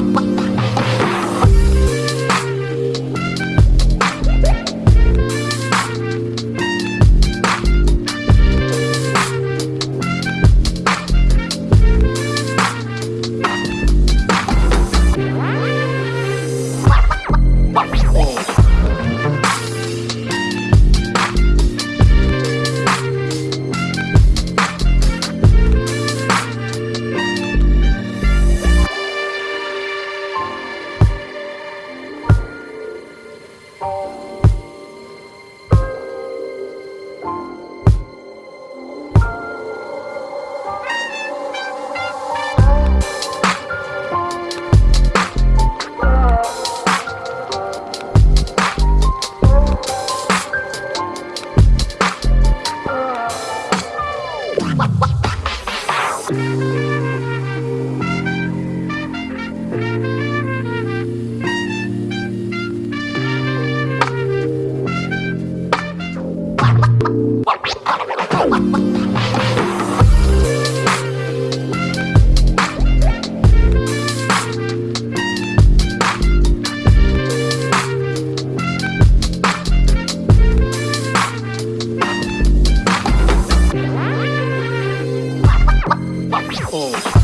what, what? Bye. Oh.